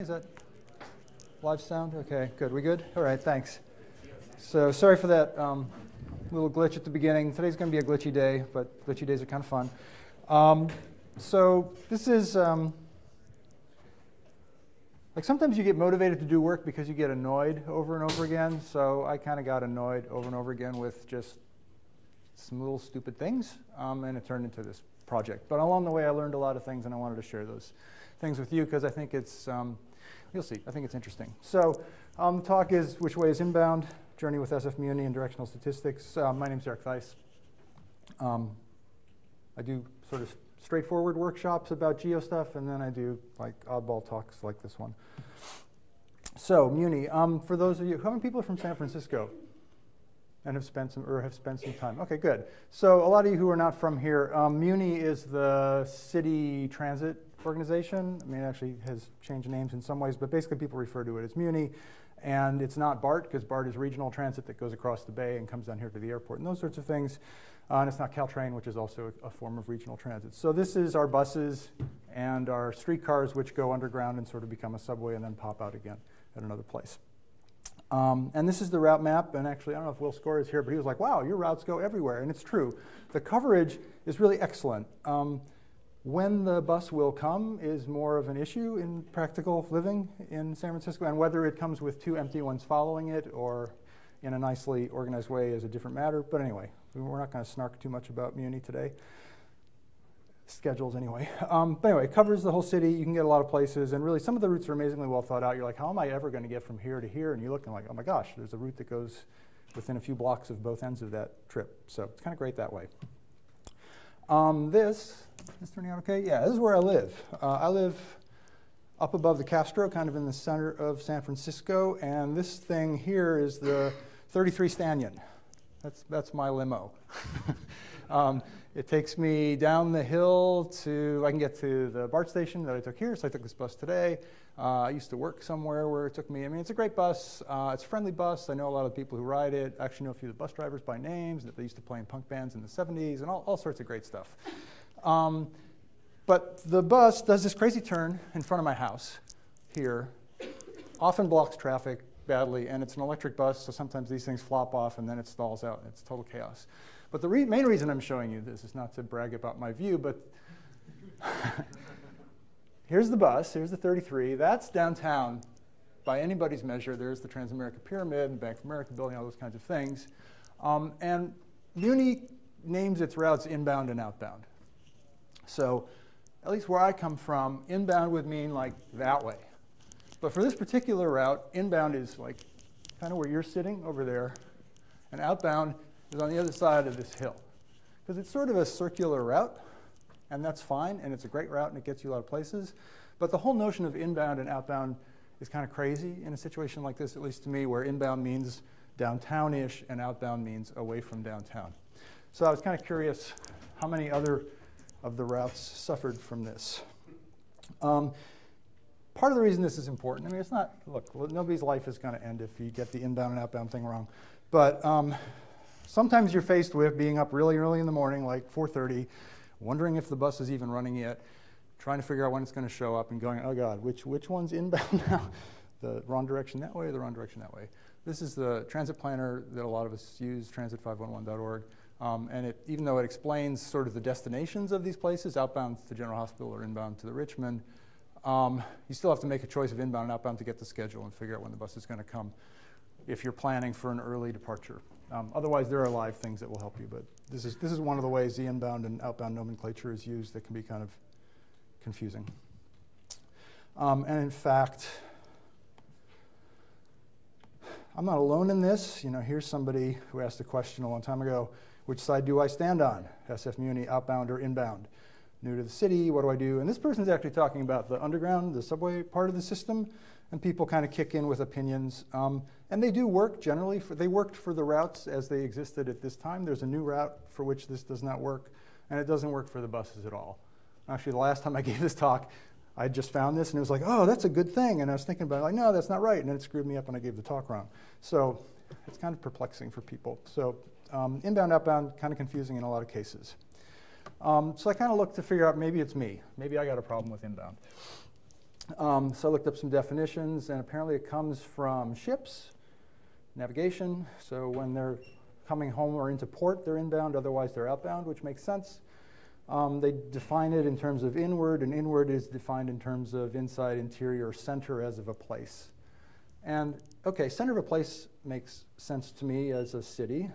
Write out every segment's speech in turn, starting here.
Is that live sound? Okay, good. We good? All right, thanks. So sorry for that um, little glitch at the beginning. Today's going to be a glitchy day, but glitchy days are kind of fun. Um, so this is um, like sometimes you get motivated to do work because you get annoyed over and over again. So I kind of got annoyed over and over again with just some little stupid things, um, and it turned into this project. But along the way, I learned a lot of things, and I wanted to share those things with you because I think it's, um, you'll see, I think it's interesting. So um, the talk is Which Way is Inbound? Journey with SF Muni and Directional Statistics. Uh, my name's Eric Theis. Um, I do sort of straightforward workshops about geo stuff, and then I do like oddball talks like this one. So Muni, um, for those of you, how many people are from San Francisco? and have spent some or have spent some time. Okay, good. So a lot of you who are not from here, um, Muni is the city transit organization. I mean, it actually has changed names in some ways, but basically people refer to it as Muni. And it's not BART, because BART is regional transit that goes across the bay and comes down here to the airport and those sorts of things. Uh, and it's not Caltrain, which is also a, a, form of regional transit. So this is our buses and our streetcars, which go underground and sort of become a subway and then pop out again at another place. Um, and this is the route map. And actually, I don't know if Will Score is here, but he was like, wow, your routes go everywhere. And it's true. The coverage is really excellent. Um, when the bus will come is more of an issue in practical living in San Francisco, and whether it comes with two empty ones following it or in a nicely organized way is a different matter. But anyway, we're not going to snark too much about Muni today. Schedules, anyway. Um, but anyway, it covers the whole city. You can get a lot of places, and really some of the routes are amazingly well thought out. You're like, how am I ever going to get from here to here? And you look and like, oh my gosh, there's a route that goes within a few blocks of both ends of that trip. So it's kind of great that way. Um, this is turning out okay? Yeah, this is where I live. Uh, I live up above the Castro, kind of in the center of San Francisco, and this thing here is the 33 Stanyan. That's, that's my limo. um, it takes me down the hill to, I can get to the BART station that I took here, so I took this bus today. Uh, I used to work somewhere where it took me, I mean, it's a great bus. Uh, it's a friendly bus. I know a lot of people who ride it. I actually know a few of the bus drivers by names that they used to play in punk bands in the 70s and all, all sorts of great stuff. Um, but the bus does this crazy turn in front of my house here, often blocks traffic badly, and it's an electric bus, so sometimes these things flop off and then it stalls out it's total chaos. But the re main reason I'm showing you this is not to brag about my view, but here's the bus, here's the 33, that's downtown by anybody's measure. There's the Transamerica Pyramid and Bank of America building, all those kinds of things. Um, and Muni names its routes inbound and outbound. So at least where I come from, inbound would mean like that way. But for this particular route, inbound is like kind of where you're sitting over there, and outbound is on the other side of this hill. Because it's sort of a circular route, and that's fine, and it's a great route, and it gets you a lot of places. But the whole notion of inbound and outbound is kind of crazy in a situation like this, at least to me, where inbound means downtown-ish and outbound means away from downtown. So I was kind of curious how many other of the routes suffered from this. Um, part of the reason this is important, I mean, it's not, look, nobody's life is going to end if you get the inbound and outbound thing wrong. But um, sometimes you're faced with being up really early in the morning, like 4.30, wondering if the bus is even running yet, trying to figure out when it's going to show up and going, oh God, which, which one's inbound now? the wrong direction that way or the wrong direction that way? This is the transit planner that a lot of us use, transit511.org. Um, and it, even though it explains sort of the destinations of these places, outbound to General Hospital or inbound to the Richmond, um, you still have to make a choice of inbound and outbound to get the schedule and figure out when the bus is going to come if you're planning for an early departure. Um, otherwise, there are live things that will help you, but this is, this is one of the ways the inbound and outbound nomenclature is used that can be kind of confusing. Um, and in fact, I'm not alone in this. You know, here's somebody who asked a question a long time ago, which side do I stand on? SF Muni, outbound or inbound? New to the city, what do I do? And this person is actually talking about the underground, the subway part of the system, and people kind of kick in with opinions. Um, and they do work generally. For, they worked for the routes as they existed at this time. There's a new route for which this does not work, and it doesn't work for the buses at all. Actually, the last time I gave this talk, I just found this and it was like, oh, that's a good thing. And I was thinking about it, like, no, that's not right. And then it screwed me up and I gave the talk wrong. So it's kind of perplexing for people. So um, inbound, outbound, kind of confusing in a lot of cases. Um, so I kind of looked to figure out maybe it's me. Maybe I got a problem with inbound. Um, so I looked up some definitions, and apparently it comes from ships, navigation. So when they're coming home or into port, they're inbound, otherwise they're outbound, which makes sense. Um, they define it in terms of inward, and inward is defined in terms of inside, interior, center as of a place. And okay, center of a place makes sense to me as a city.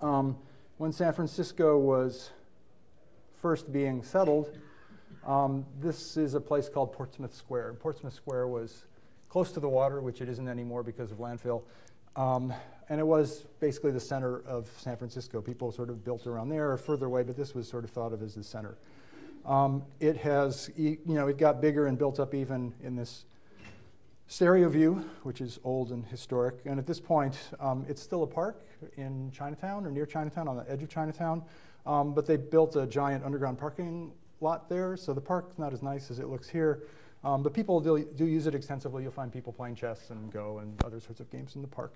Um, when San Francisco was first being settled, um, this is a place called Portsmouth Square. Portsmouth Square was close to the water, which it isn't anymore because of landfill. Um, and it was basically the center of San Francisco. People sort of built around there or further away, but this was sort of thought of as the center. Um, it has, you know, it got bigger and built up even in this stereo view, which is old and historic. And at this point, um, it's still a park in Chinatown or near Chinatown, on the edge of Chinatown. Um, but they built a giant underground parking lot there, so the park's not as nice as it looks here. Um, but people do, do, use it extensively. You'll find people playing chess and Go and other sorts of games in the park.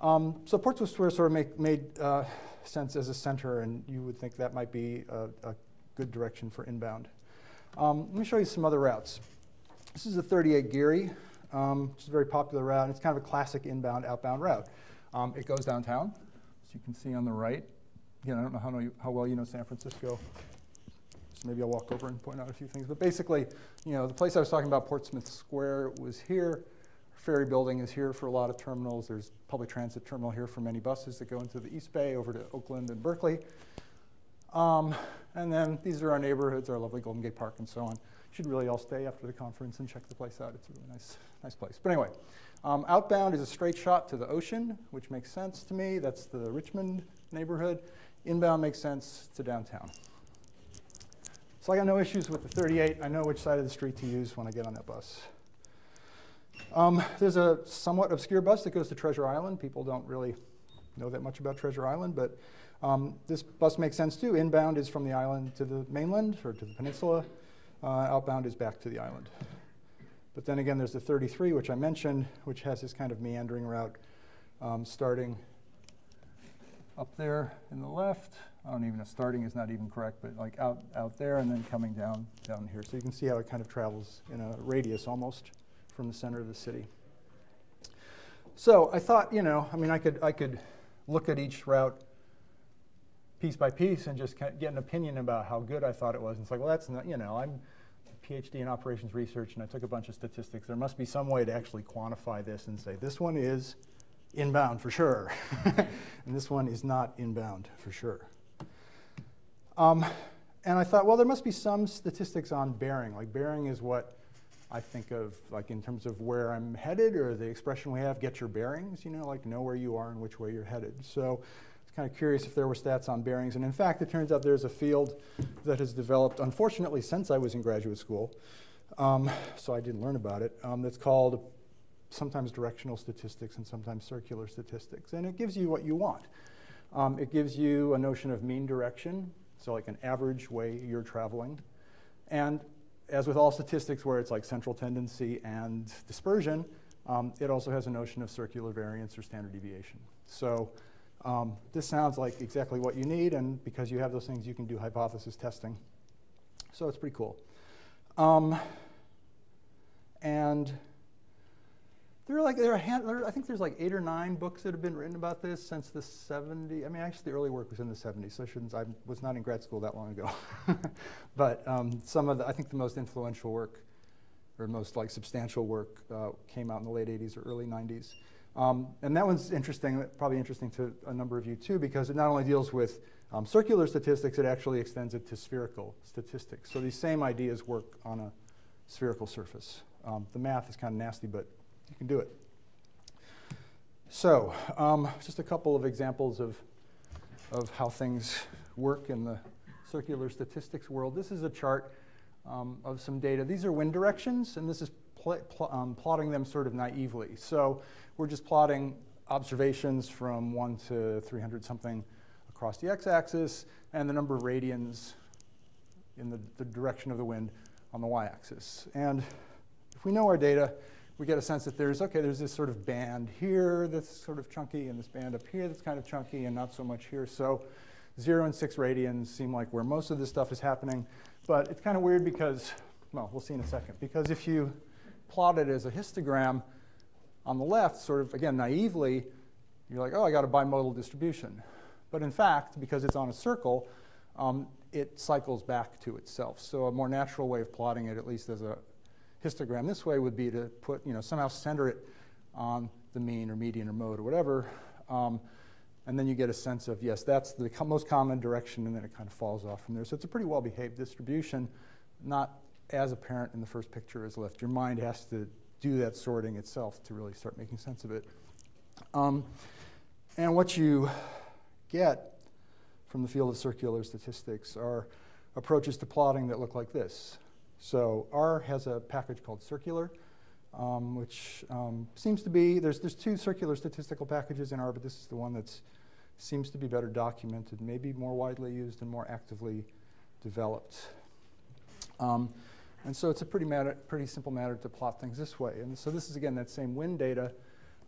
Um, so Portsmouth Square sort of make, made uh, sense as a center, and you would think that might be a, a good direction for inbound. Um, let me show you some other routes. This is the 38 Geary, um, which is a very popular route. And it's kind of a classic inbound, outbound route. Um, it goes downtown, as you can see on the right. Again, I don't know how, how well you know San Francisco. So maybe I'll walk over and point out a few things. But basically, you know, the place I was talking about, Portsmouth Square, was here. Ferry building is here for a lot of terminals. There's public transit terminal here for many buses that go into the East Bay over to Oakland and Berkeley. Um, and then these are our neighborhoods, our lovely Golden Gate Park and so on. You should really all stay after the conference and check the place out. It's a really nice, nice place. But anyway, um, outbound is a straight shot to the ocean, which makes sense to me. That's the Richmond neighborhood. Inbound makes sense to downtown. So I got no issues with the 38. I know which side of the street to use when I get on that bus. Um, there's a somewhat obscure bus that goes to Treasure Island. People don't really know that much about Treasure Island, but um, this bus makes sense too. Inbound is from the island to the mainland or to the peninsula. Uh, outbound is back to the island. But then again, there's the 33, which I mentioned, which has this kind of meandering route um, starting up there in the left I don't even know, starting is not even correct, but like out, out there and then coming down, down here. So you can see how it kind of travels in a radius almost from the center of the city. So I thought, you know, I mean, I could, I could look at each route piece by piece and just get an opinion about how good I thought it was. And it's like, well, that's not, you know, I'm a PhD in operations research and I took a bunch of statistics. There must be some way to actually quantify this and say, this one is inbound for sure. and this one is not inbound for sure. Um, and I thought, well, there must be some statistics on bearing. Like bearing is what I think of, like in terms of where I'm headed, or the expression we have, "get your bearings." You know, like know where you are and which way you're headed. So I was kind of curious if there were stats on bearings. And in fact, it turns out there's a field that has developed, unfortunately, since I was in graduate school. Um, so I didn't learn about it. Um, that's called sometimes directional statistics and sometimes circular statistics, and it gives you what you want. Um, it gives you a notion of mean direction, so like an average way you're traveling. And as with all statistics where it's like central tendency and dispersion, um, it also has a notion of circular variance or standard deviation. So um, this sounds like exactly what you need, and because you have those things, you can do hypothesis testing. So it's pretty cool. Um, and there are like there are hand, there, I think there's like eight or nine books that have been written about this since the 70s. I mean, actually, the early work was in the 70s, so I shouldn't. I was not in grad school that long ago. but um, some of the, I think the most influential work, or most like substantial work, uh, came out in the late 80s or early 90s. Um, and that one's interesting, probably interesting to a number of you too, because it not only deals with um, circular statistics, it actually extends it to spherical statistics. So these same ideas work on a spherical surface. Um, the math is kind of nasty, but you can do it. So, um, just a couple of examples of, of how things work in the circular statistics world. This is a chart um, of some data. These are wind directions, and this is pl pl um, plotting them sort of naively. So we're just plotting observations from 1 to 300 something across the x-axis, and the number of radians in the, the direction of the wind on the y-axis. And if we know our data, we get a sense that there's, okay, there's this sort of band here that's sort of chunky, and this band up here that's kind of chunky, and not so much here. So zero and six radians seem like where most of this stuff is happening. But it's kind of weird because well, we'll see in a second. Because if you plot it as a histogram on the left, sort of, again, naively, you're like, oh, I got a bimodal distribution. But in fact, because it's on a circle, um, it cycles back to itself. So a more natural way of plotting it, at least as a histogram this way, would be to put, you know, somehow center it on the mean or median or mode or whatever. Um, and then you get a sense of, yes, that's the most common direction, and then it kind of falls off from there. So it's a pretty well-behaved distribution, not as apparent in the first picture as left. Your mind has to do that sorting itself to really start making sense of it. Um, and what you get from the field of circular statistics are approaches to plotting that look like this. So R has a package called circular, um, which um, seems to be, there's, there's two circular statistical packages in R, but this is the one that seems to be better documented, maybe more widely used and more actively developed. Um, and so it's a pretty, matter, pretty simple matter to plot things this way. And so this is, again, that same wind data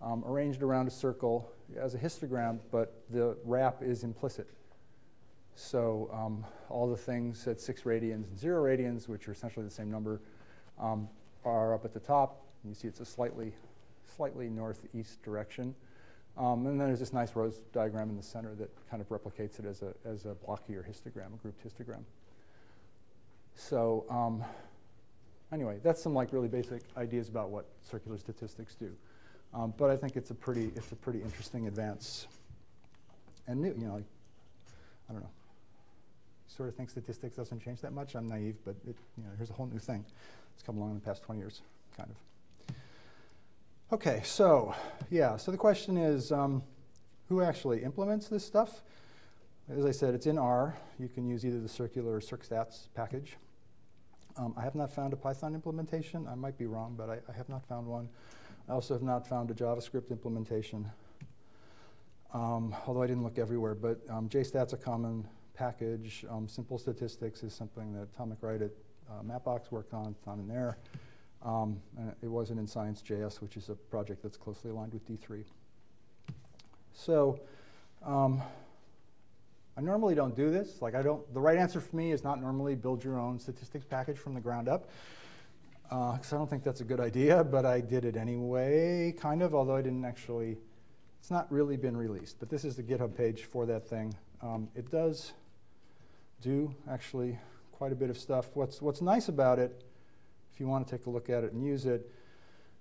um, arranged around a circle as a histogram, but the wrap is implicit. So um, all the things at 6 radians and 0 radians, which are essentially the same number, um, are up at the top. You see it's a slightly, slightly northeast direction. Um, and then there's this nice rose diagram in the center that kind of replicates it as a, as a blockier histogram, a grouped histogram. So um, anyway, that's some like really basic ideas about what circular statistics do. Um, but I think it's a pretty it's a pretty interesting advance. And new, you know, like, I don't know. Sort of think statistics doesn't change that much. I'm naive, but it, you know, here's a whole new thing. It's come along in the past 20 years, kind of. Okay, so yeah, so the question is, um, who actually implements this stuff? As I said, it's in R. You can use either the circular or circstats package. Um, I have not found a Python implementation. I might be wrong, but I, I, have not found one. I also have not found a JavaScript implementation, um, although I didn't look everywhere. But um, JStat's a common package. Um, simple statistics is something that Tom MacWright at uh, Mapbox worked on. It's not in there. Um, it wasn't in Science.js, which is a project that's closely aligned with D3. So um, I normally don't do this. Like I don't, the right answer for me is not normally build your own statistics package from the ground up. Because uh, I don't think that's a good idea, but I did it anyway, kind of, although I didn't actually, it's not really been released. But this is the GitHub page for that thing. Um, it does do actually quite a bit of stuff. What's, what's nice about it, if you want to take a look at it and use it,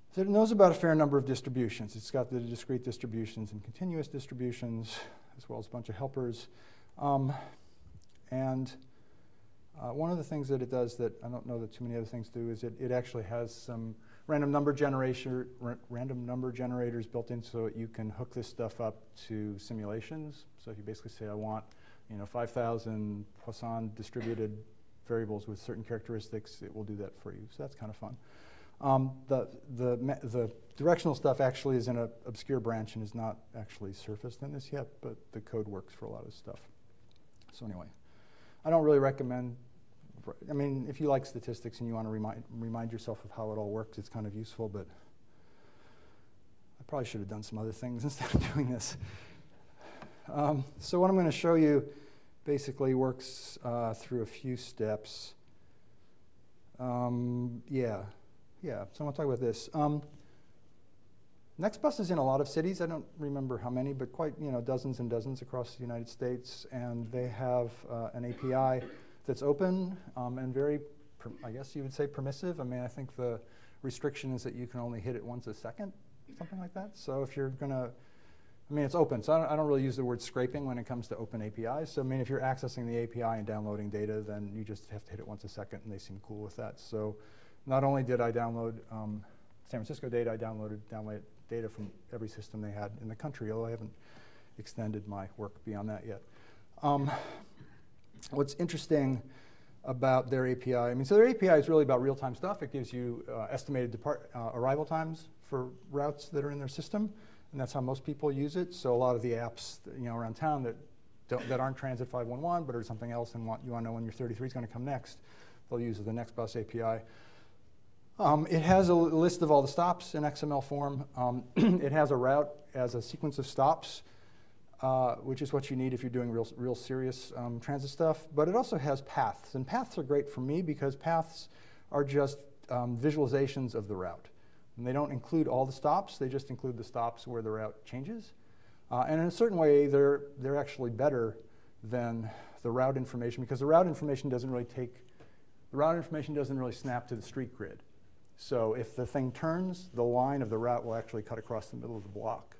is that it knows about a fair number of distributions. It's got the discrete distributions and continuous distributions, as well as a bunch of helpers. Um, and uh, one of the things that it does that I don't know that too many other things do is it, it actually has some random number generation, random number generators built in so that you can hook this stuff up to simulations. So if you basically say I want, you know, 5,000 Poisson distributed variables with certain characteristics, it will do that for you. So that's kind of fun. Um, the, the, the directional stuff actually is in an obscure branch and is not actually surfaced in this yet, but the code works for a lot of stuff. So anyway, I don't really recommend, I mean, if you like statistics and you want to remind, remind yourself of how it all works, it's kind of useful, but I probably should have done some other things instead of doing this. Um, so what I'm going to show you basically works uh, through a few steps. Um, yeah, yeah, so I want to talk about this. Um, Nextbus is in a lot of cities. I don't remember how many, but quite you know dozens and dozens across the United States, and they have uh, an API that's open um, and very, I guess you would say permissive. I mean, I think the restriction is that you can only hit it once a second, something like that. So if you're gonna, I mean, it's open, so I don't, I don't really use the word scraping when it comes to open APIs. So I mean, if you're accessing the API and downloading data, then you just have to hit it once a second, and they seem cool with that. So not only did I download um, San Francisco data, I downloaded download data from every system they had in the country, although I haven't extended my work beyond that yet. Um, what's interesting about their API, I mean, so their API is really about real-time stuff. It gives you uh, estimated uh, arrival times for routes that are in their system, and that's how most people use it. So a lot of the apps, you know, around town that that aren't Transit 511 but are something else and want, you want to know when your 33 is going to come next, they'll use the Nextbus API. Um, it has a list of all the stops in XML form. Um, it has a route as a sequence of stops, uh, which is what you need if you're doing real, real serious um, transit stuff. But it also has paths, and paths are great for me because paths are just um, visualizations of the route. And they don't include all the stops, they just include the stops where the route changes. Uh, and in a certain way, they're, they're actually better than the route information because the route information doesn't really take, the route information doesn't really snap to the street grid. So if the thing turns, the line of the route will actually cut across the middle of the block,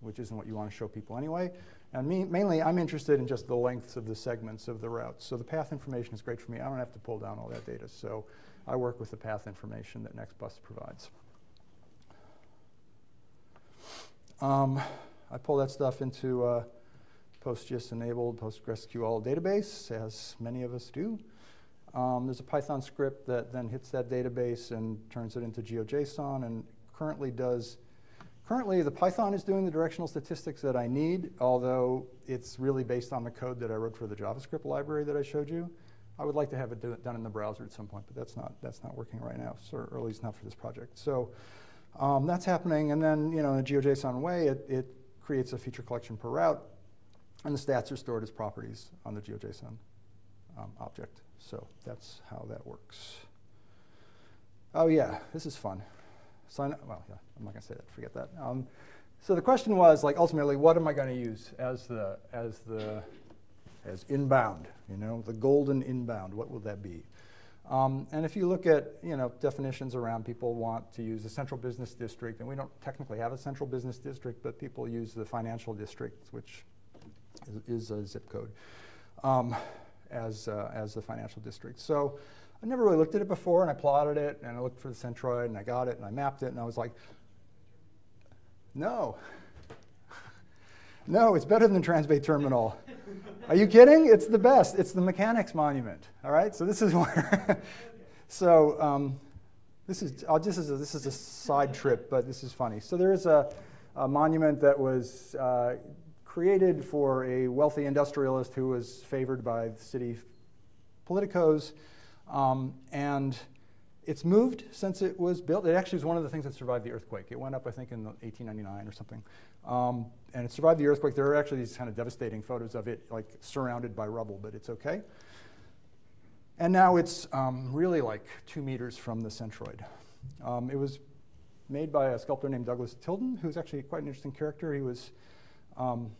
which isn't what you want to show people anyway. And me, mainly, I'm interested in just the lengths of the segments of the routes. So the path information is great for me. I don't have to pull down all that data. So I work with the path information that NextBus provides. Um, I pull that stuff into a PostGIS-enabled PostgreSQL database, as many of us do. Um, there's a Python script that then hits that database and turns it into GeoJSON and currently does Currently, the Python is doing the directional statistics that I need, although it's really based on the code that I wrote for the JavaScript library that I showed you. I would like to have it done in the browser at some point, but that's not, that's not working right now, so, or at least not for this project. So um, that's happening, and then you know, in a GeoJSON way, it, it creates a feature collection per route, and the stats are stored as properties on the GeoJSON um, object. So that's how that works. Oh yeah, this is fun. Sign up, well, yeah, I'm not gonna say that, forget that. Um, so the question was, like, ultimately, what am I gonna use as the, as the, as inbound, you know, the golden inbound, what will that be? Um, and if you look at, you know, definitions around, people want to use a central business district, and we don't technically have a central business district, but people use the financial district, which is, is a zip code, um, as, uh, as the financial district. So I never really looked at it before, and I plotted it, and I looked for the centroid, and I got it, and I mapped it, and I was like, no. no, it's better than Transbay Terminal. Are you kidding? It's the best. It's the mechanics monument. All right, so this is where. so um, this is I'll just a, this is a side trip, but this is funny. So there is a, a monument that was uh, created for a wealthy industrialist who was favored by the city politicos. Um, and it's moved since it was built. It actually was one of the things that survived the earthquake. It went up, I think, in 1899 or something. Um, and it survived the earthquake. There are actually these kind of devastating photos of it, like surrounded by rubble, but it's okay. And now it's um, really like two meters from the centroid. Um, it was made by a sculptor named Douglas Tilden, who's actually quite an interesting character. He was um,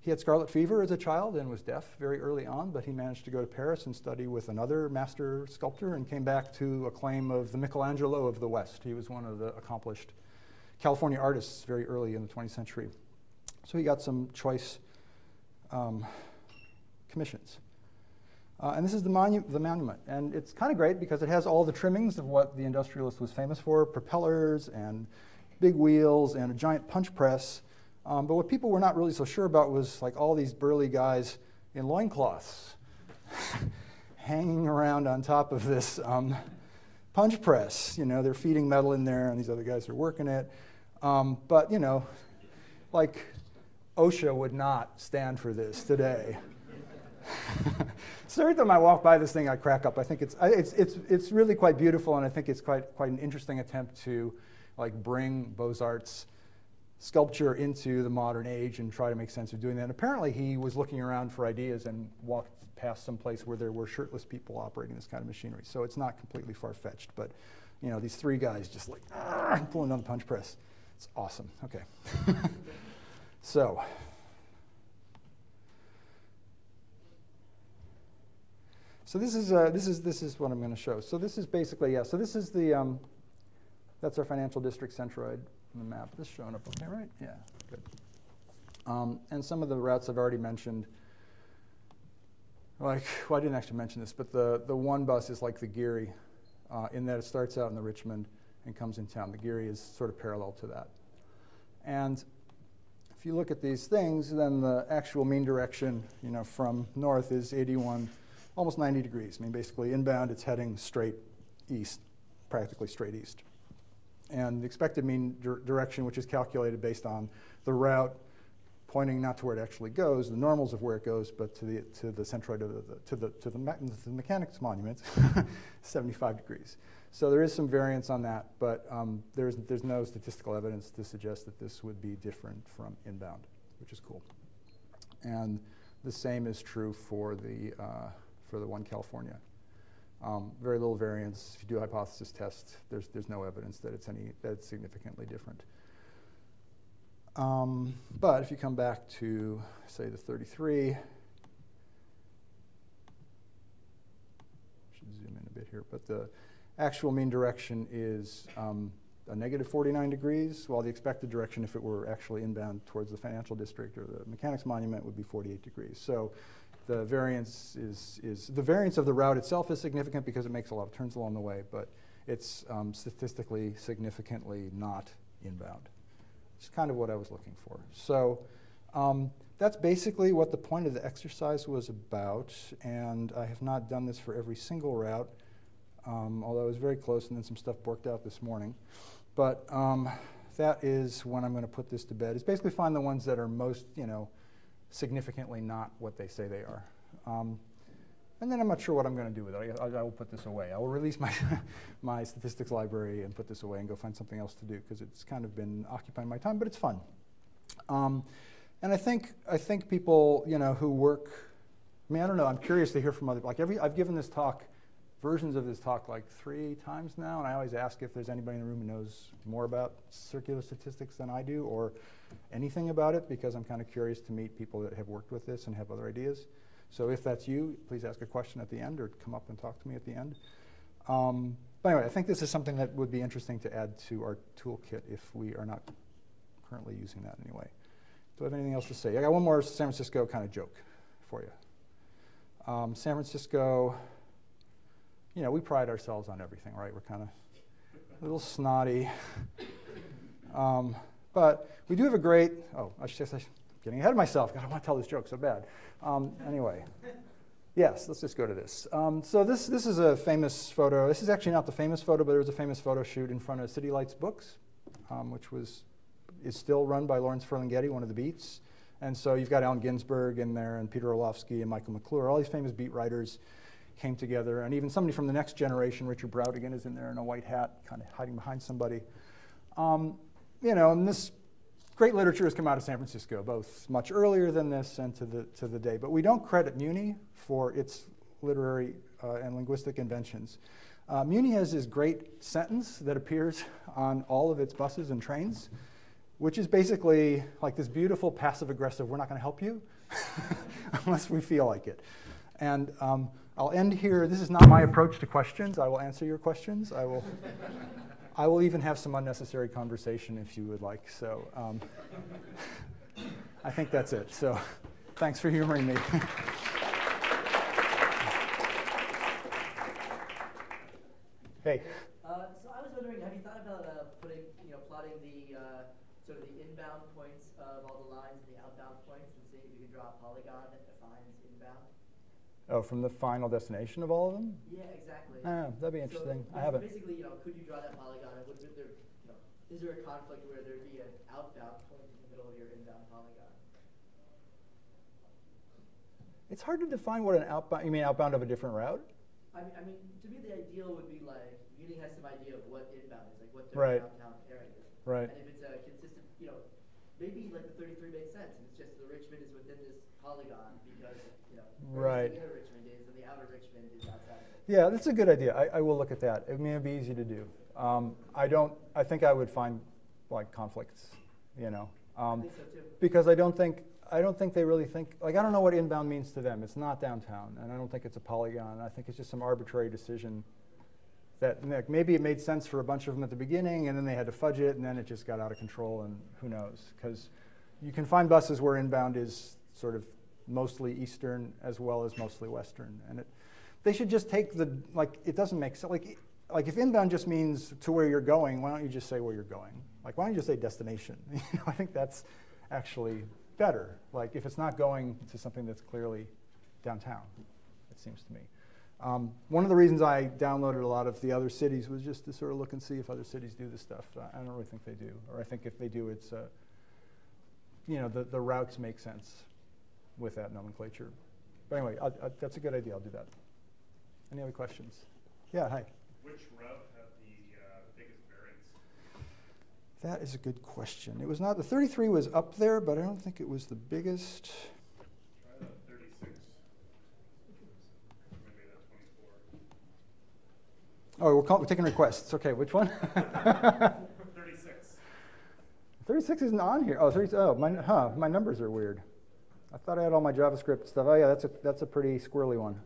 he had scarlet fever as a child and was deaf very early on, but he managed to go to Paris and study with another master sculptor and came back to a claim of the Michelangelo of the West. He was one of the accomplished California artists very early in the 20th century. So he got some choice um, commissions. Uh, and this is the, monu the monument. And it's kind of great because it has all the trimmings of what the industrialist was famous for, propellers and big wheels and a giant punch press um, but what people were not really so sure about was like all these burly guys in loincloths hanging around on top of this um, punch press. You know, they're feeding metal in there and these other guys are working it. Um, but, you know, like OSHA would not stand for this today. so every time I walk by this thing, I crack up. I think it's, it's, it's, it's really quite beautiful, and I think it's quite, quite an interesting attempt to like bring Beaux-Arts sculpture into the modern age and try to make sense of doing that. And apparently he was looking around for ideas and walked past some place where there were shirtless people operating this kind of machinery. So it's not completely far-fetched, but you know, these three guys just like pulling on the punch press. It's awesome. Okay. so So this is uh, this is this is what I'm going to show. So this is basically yeah. So this is the um, that's our financial district centroid on the map. This showing up okay, right? Yeah, good. Um, and some of the routes I've already mentioned, like, well, I didn't actually mention this, but the, the one bus is like the Geary uh, in that it starts out in the Richmond and comes in town. The Geary is sort of parallel to that. And if you look at these things, then the actual mean direction, you know, from north is 81, almost 90 degrees. I mean, basically inbound, it's heading straight east, practically straight east and the expected mean direction, which is calculated based on the route pointing not to where it actually goes, the normals of where it goes, but to the to the centroid of the, to the to the, me the mechanics monument, 75 degrees. So there is some variance on that, but um, there's there's no statistical evidence to suggest that this would be different from inbound, which is cool. And the same is true for the uh, for the one California. Um, very little variance. If you do a hypothesis test, there's, there's no evidence that it's, any, that it's significantly different. Um, but if you come back to, say, the 33, should zoom in a bit here, but the actual mean direction is um, a negative 49 degrees, while the expected direction, if it were actually inbound towards the financial district or the mechanics monument, would be 48 degrees. So the variance is, is the variance of the route itself is significant because it makes a lot of turns along the way, but it's um, statistically significantly not inbound. It's kind of what I was looking for. So um, that's basically what the point of the exercise was about, and I have not done this for every single route, um, although it was very close, and then some stuff worked out this morning. But um, that is when I'm going to put this to bed. Is basically find the ones that are most, you know, significantly not what they say they are. Um, and then I'm not sure what I'm going to do with it. I, I, I, will put this away. I will release my, my statistics library and put this away and go find something else to do because it's kind of been occupying my time, but it's fun. Um, and I think, I think people you know, who work, I mean, I don't know, I'm curious to hear from other, like every, I've given this talk, versions of this talk like three times now, and I always ask if there's anybody in the room who knows more about circular statistics than I do or anything about it because I'm kind of curious to meet people that have worked with this and have other ideas. So if that's you, please ask a question at the end or come up and talk to me at the end. Um, but anyway, I think this is something that would be interesting to add to our toolkit if we are not currently using that anyway. Do I have anything else to say? I got one more San Francisco kind of joke for you. Um, San Francisco, you know, we pride ourselves on everything, right? We're kind of a little snotty. Um, but we do have a great, oh, I should, should getting ahead of myself. God, I want to tell this joke so bad. Um, anyway, yes, let's just go to this. Um, so this, this is a famous photo. This is actually not the famous photo, but there was a famous photo shoot in front of City Lights Books, um, which was is still run by Lawrence Ferlinghetti, one of the beats. And so you've got Allen Ginsberg in there, and Peter Orlovsky, and Michael McClure. All these famous beat writers came together, and even somebody from the next generation, Richard Brautigan, is in there in a white hat, kind of hiding behind somebody. Um, you know, and this great literature has come out of San Francisco, both much earlier than this and to the, to the day. But we don't credit Muni for its literary uh, and linguistic inventions. Uh, Muni has this great sentence that appears on all of its buses and trains, which is basically like this beautiful passive aggressive, we're not going to help you unless we feel like it. And um, I'll end here. This is not my approach to questions. I will answer your questions. I will I will even have some unnecessary conversation if you would like. So um, I think that's it. So thanks for humoring me. hey. Uh, so I was wondering, have you thought about uh, putting, you know, plotting the uh, sort of the inbound points of all the lines and the outbound points, and seeing if you can draw a polygon that defines inbound? Oh, from the final destination of all of them? Yeah, exactly. Ah, that'd be interesting. So I haven't. Basically, you know, could you draw that polygon? is there a conflict where there'd be an outbound point in the middle of your inbound polygon? It's hard to define what an outbound, you mean outbound of a different route? I mean, I mean to me, the ideal would be like, Muni has some idea of what inbound is, like what their right. downtown area is. Right. And if it's a consistent, you know, maybe like the 33 makes sense, and it's just the Richmond is within this polygon because, you know, right. the inner Richmond is and the outer Richmond is outside. Yeah, that's a good idea. I, I will look at that. I mean, it'd be easy to do. Um, I don't. I think I would find like conflicts, you know, um, I so because I don't think I don't think they really think like I don't know what inbound means to them. It's not downtown, and I don't think it's a polygon. I think it's just some arbitrary decision that like, maybe it made sense for a bunch of them at the beginning, and then they had to fudge it, and then it just got out of control, and who knows? Because you can find buses where inbound is sort of mostly eastern as well as mostly western, and it, they should just take the like it doesn't make sense like like if inbound just means to where you're going, why don't you just say where you're going? Like why don't you just say destination? you know, I think that's actually better. Like if it's not going to something that's clearly downtown, it seems to me. Um, one of the reasons I downloaded a lot of the other cities was just to sort of look and see if other cities do this stuff. I don't really think they do, or I think if they do, it's uh, you know the, the routes make sense with that nomenclature. But anyway, I, I, that's a good idea. I'll do that. Any other questions? Yeah, hi. Which route had the uh, biggest variance? That is a good question. It was not, the 33 was up there, but I don't think it was the biggest. Try the 36. Maybe the 24. Oh, we're, call, we're taking requests. Okay, which one? Thirty-six. 36 isn't on here. Oh, 30, oh my, huh, my numbers are weird. I thought I had all my JavaScript stuff. Oh, yeah, that's a, that's a pretty squirrely one.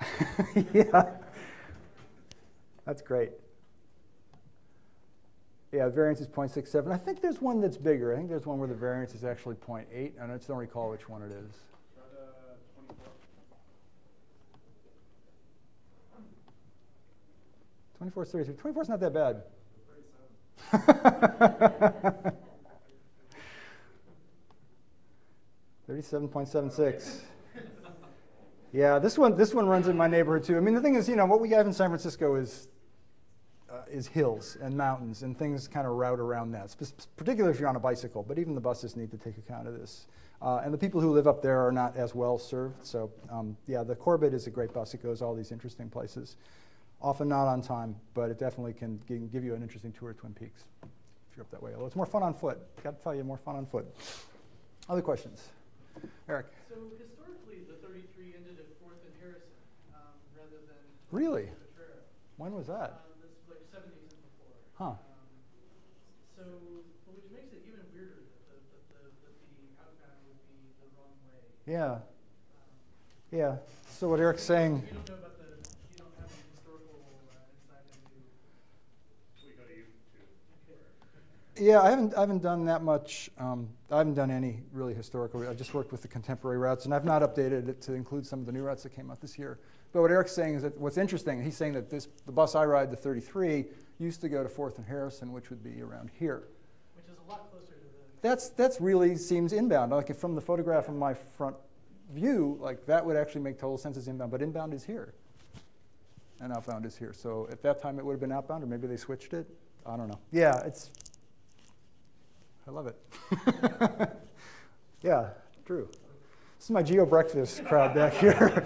yeah. That's great. Yeah, variance is 0.67. I think there's one that's bigger. I think there's one where the variance is actually 0.8. I just don't recall which one it is. Try the twenty-four. 24 is 33. 24 is not that bad. Thirty-seven. Thirty-seven point seven six. Yeah, this one this one runs in my neighborhood too. I mean, the thing is, you know, what we have in San Francisco is uh, is hills and mountains and things kind of route around that. particularly if you're on a bicycle. But even the buses need to take account of this. Uh, and the people who live up there are not as well served. So um, yeah, the Corbett is a great bus. It goes all these interesting places. Often not on time, but it definitely can, can give you an interesting tour of Twin Peaks if you're up that way. Although it's more fun on foot. Got to tell you, more fun on foot. Other questions? Eric. So historically, the 33 ended at Fourth and Harrison um, rather than Really? When was that? Um, this was like 70s and before. Huh. Um, so, which makes it even weirder that the, that the, that the outbound would be the wrong way. Yeah, Um, yeah. So what Eric's saying, you don't know about the, you don't have any historical uh, insight into. We go to YouTube. Yeah, I haven't, I haven't done that much. Um, I haven't done any really historical. I just worked with the contemporary routes, and I've not updated it to include some of the new routes that came out this year. But what Eric's saying is that what's interesting, he's saying that this, the bus I ride, the 33, used to go to Fourth and Harrison, which would be around here. Which is a lot closer to the. That's that's really seems inbound. Like if from the photograph from my front view, like that would actually make total sense as inbound. But inbound is here, and outbound is here. So at that time it would have been outbound, or maybe they switched it. I don't know. Yeah, it's. I love it. yeah, true. This is my geo breakfast crowd back here.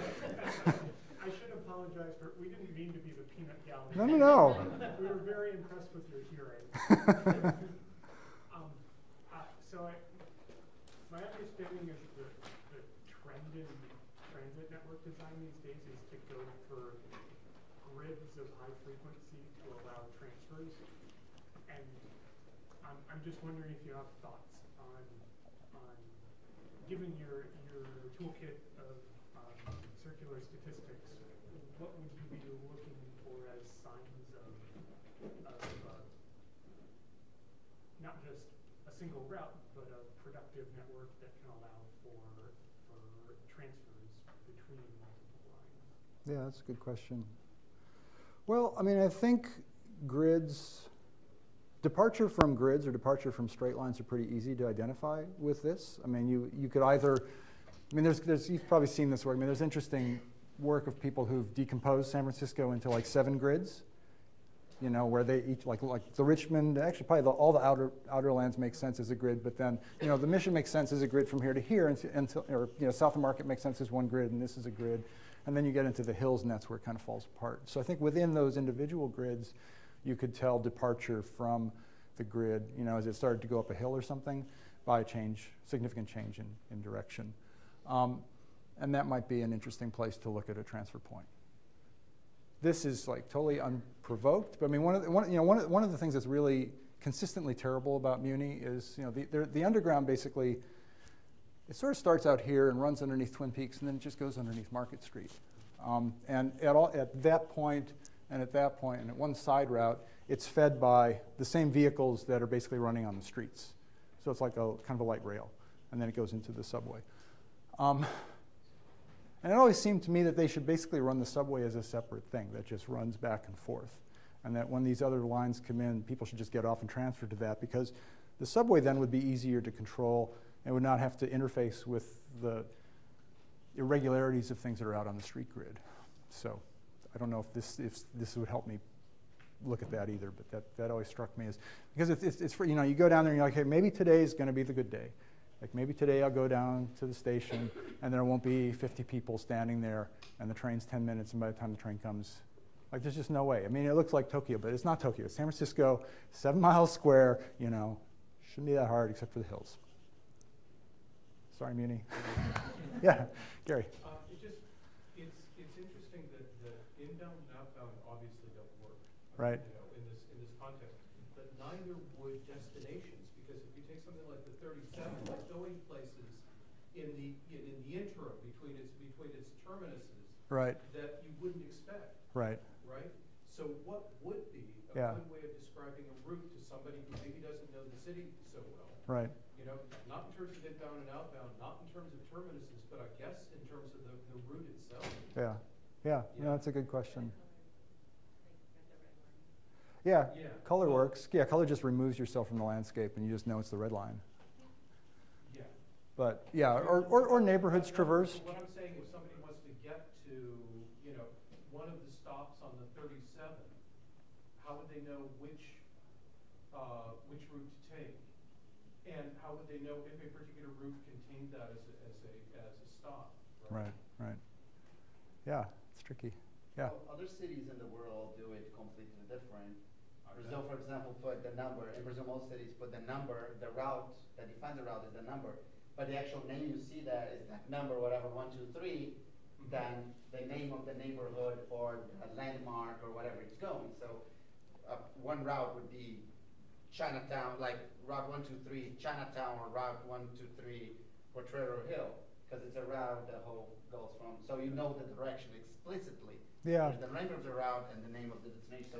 I should apologize for, we didn't mean to be the peanut gallery. no, no, no. We were very impressed with your hearing. Um, uh, So I, my understanding is that the trend in transit network design these days is to go for grids of high frequency to allow transfers. And I'm, I'm just wondering if you have thoughts on, on, given your, your toolkit of um, circular statistics, what would you be looking for as signs of, of uh, not just a single route, but a productive network that can allow for, for transfers between multiple lines? Yeah, that's a good question. Well, I mean, I think grids, departure from grids or departure from straight lines are pretty easy to identify with this. I mean, you, you could either, I mean, there's, there's, you've probably seen this work. I mean, there's interesting work of people who've decomposed San Francisco into like seven grids, you know, where they each, like, like the Richmond, actually probably the, all the outer, outer lands make sense as a grid, but then, you know, the mission makes sense as a grid from here to here, and, until or, you know, South of Market makes sense as one grid, and this is a grid. And then you get into the hills, and that's where it kind of falls apart. So I think within those individual grids, you could tell departure from the grid, you know, as it started to go up a hill or something, by a change, significant change in, in direction. Um, and that might be an interesting place to look at a transfer point. This is like totally unprovoked, but I mean, one of the, one, you know, one of, one of the things that's really consistently terrible about Muni is, you know, the, the, the underground basically, it sort of starts out here and runs underneath Twin Peaks, and then it just goes underneath Market Street. Um, and at, all, at that point, and at that point, and at one side route, it's fed by the same vehicles that are basically running on the streets. So it's like a kind of a light rail, and then it goes into the subway. Um, and it always seemed to me that they should basically run the subway as a separate thing that just runs back and forth. And that when these other lines come in, people should just get off and transfer to that because the subway then would be easier to control and would not have to interface with the irregularities of things that are out on the street grid. So I don't know if this, if this would help me look at that either, but that, that always struck me as, because it's, it's, it's for, you know, you go down there and you're like, hey, maybe today is gonna be the good day. Like maybe today I'll go down to the station and there won't be 50 people standing there and the train's 10 minutes and by the time the train comes, like there's just no way. I mean, it looks like Tokyo, but it's not Tokyo. It's San Francisco, seven miles square, you know, shouldn't be that hard except for the hills. Sorry, Muni. yeah, Gary. Um, it's, interesting that the inbound and outbound obviously don't work. Right. You know, in this, in this context, but neither would destinations, because if you take something like the 37, like going places in the, in, in the interim between its, between its terminuses. Right. That you wouldn't expect. Right. Right? So what would be a yeah. good way of describing a route to somebody who maybe doesn't know the city so well? Right terms of inbound and outbound, not in terms of terminuses, but I guess in terms of the, the route itself. Yeah. Yeah. No, Yeah. that's a good question. Yeah. Yeah. Color well, works. Yeah, color just removes yourself from the landscape and you just know it's the red line. Yeah. But yeah, or, or, or neighborhoods No, no, traversed. What I'm saying, if somebody wants to get to, you know, one of the stops on the thirty-seven, how would they know which, uh, which route to take? And how would they know if a particular route contained that as a, as a, as a stop? Right, right. Yeah, it's tricky. Yeah. Well, Other cities in the world do it completely different. Brazil, for example, put the number, in Brazil, most cities put the number, the route, that defines the route is the number. But the actual name you see that is that number, whatever, one, two, three, Mhm. than the name of the neighborhood or a landmark or whatever it's going. So, uh, one route would be Chinatown, like Route one, two, three, Chinatown, or Route one, two, three, Potrero Hill, because it's a route the whole goes from, so you know the direction explicitly. Yeah. The name of the route and the name of the destination, so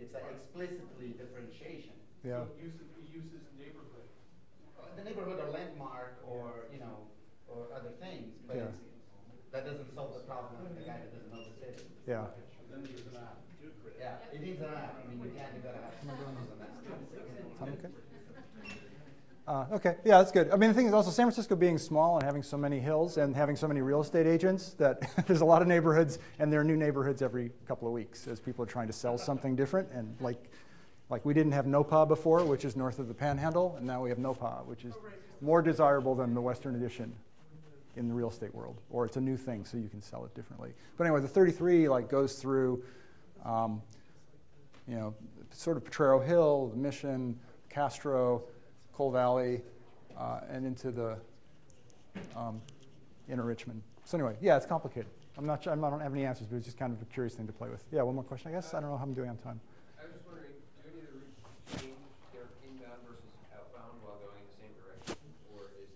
it's an explicitly differentiation. Yeah. So it uses, it uses neighborhood. Uh, The neighborhood or landmark or, you know, or other things, but Yeah. it's, that doesn't solve the problem of the guy that doesn't know the city. Yeah. Then there's an app. Yeah, it needs an app, I mean, you can't, you gotta have. Time okay? Uh, okay, yeah, that's good. I mean, the thing is also San Francisco being small and having so many hills and having so many real estate agents that there's a lot of neighborhoods and there are new neighborhoods every couple of weeks as people are trying to sell something different. And like, like we didn't have Nopa before, which is north of the Panhandle, and now we have Nopa, which is more desirable than the Western Addition in the real estate world. Or it's a new thing, so you can sell it differently. But anyway, the 33 like goes through, um, you know, sort of Potrero Hill, the Mission, Castro, Cole Valley, uh, and into the um, inner Richmond. So anyway, yeah, it's complicated. I'm not sure, I'm I don't have any answers, but it's just kind of a curious thing to play with. Yeah, one more question, I guess. I don't know how I'm doing on time. I was wondering, do any of the routes change their inbound versus outbound while going in the same direction, or is?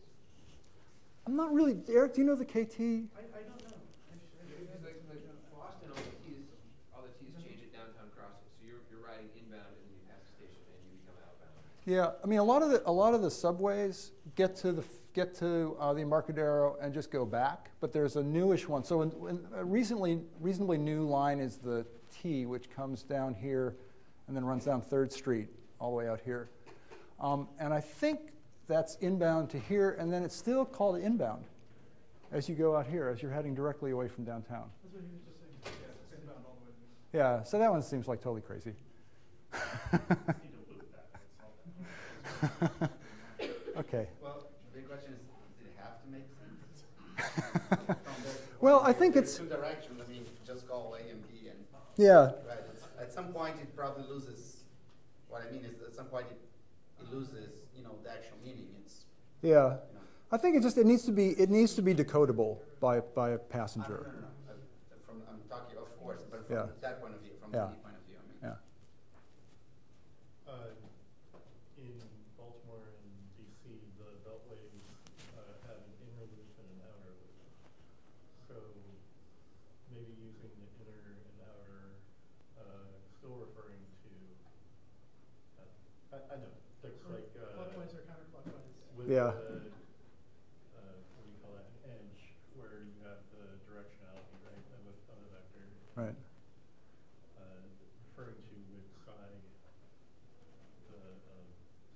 I'm not really, Eric, do you know the KT? I, I don't know. I sh- I should because ask like, you. like Boston, all the T's, all the T's change at downtown crossing, so you're, you're riding inbound and then you pass the station and you become outbound. Yeah, I mean, a lot of the, a lot of the subways get to the, get to uh, the Embarcadero and just go back, but there's a newish one. So in, in a recently, reasonably new line is the T, which comes down here and then runs down Third Street all the way out here. Um, and I think that's inbound to here, and then it's still called inbound as you go out here, as you're heading directly away from downtown. That's what he was just saying. Yeah, it's inbound all the way. Yeah, so that one seems like totally crazy. Need to loop that, that's all that. okay. Well, the big question is, does it have to make sense? Well, I think it's- Two directions, I mean, just call A and B and, Yeah, right, it's, at some point it probably loses, what I mean is, at some point it, it loses, you know, the actual meaning, it's, yeah. you know. I think it just it needs to be it needs to be decodable by by a I- passenger. No, no, no, uh, from, I'm talking, of course, but Yeah. from that point of view, from Yeah. any point of view, I mean. Yeah. Uh, in Baltimore and DC, the beltways, uh, have an inner loop and an outer loop. So maybe using the inner and outer, uh, still referring to, uh, I, I know, things like, uh. Clockwise or counterclockwise? With Yeah. the, uh, what do you call that, an edge, where you have the directionality, right, of a, of a vector Right. uh, referring to which side the um,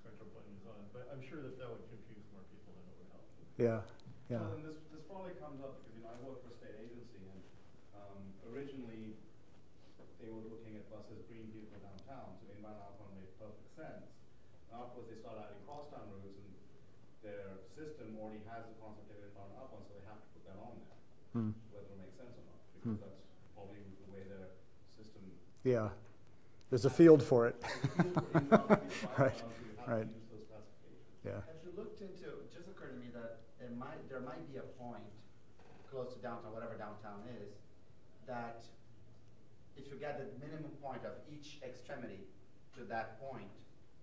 central point is on, but I'm sure that that would confuse more people than it would help. Yeah. Yeah. Well, and this, this probably comes up because, you know, I work for a state agency and, um, originally, they were looking at buses bringing people downtown, so inbound outbound made perfect sense. Now, of course, they started adding crosstown routes and their system has the concept of inbound outbound, so they have to put that on there, Hmm. whether it makes sense or not, Hmm. because that's probably the way their system. Yeah. There's a field for it. Right, Right. Right. Use those classifications. Yeah. Have you looked into, it just occurred to me that it might, there might be a point close to downtown, whatever downtown is, that if if you get the minimum point of each extremity to that point,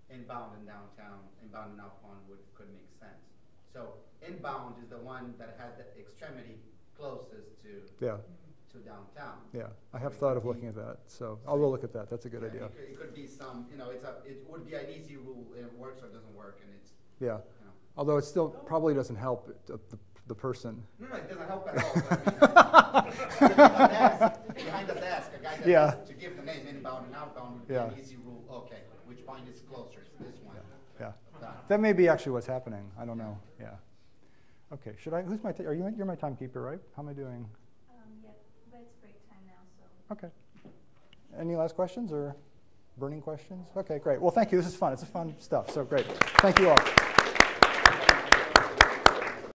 inbound and downtown, inbound and outbound would, could make sense. So inbound is the one that has the extremity closest to, Yeah, to downtown. yeah. I have thought of looking at that, so I'll go look at that. That's a good Yeah, idea. It could, it could be some, you know, it's a, it would be an easy rule, it works or doesn't work, and it's, Yeah. you know. Although it still probably doesn't help the, the, the person. No, no, it doesn't help at all, but I mean, behind the desk, behind the desk, a guy that Yeah. has to give the name inbound and outbound would be Yeah. an easy rule, okay, which point is closer, it's this one. Yeah. Done. That may be actually what's happening. I don't know. Yeah. Okay. Should I? Who's my? T- are you? You're my timekeeper, right? How am I doing? Um, yeah, but it's break time now, so. Okay. Any last questions or burning questions? Okay, great. Well, thank you. This is fun. It's a fun stuff. So great. Thank you all.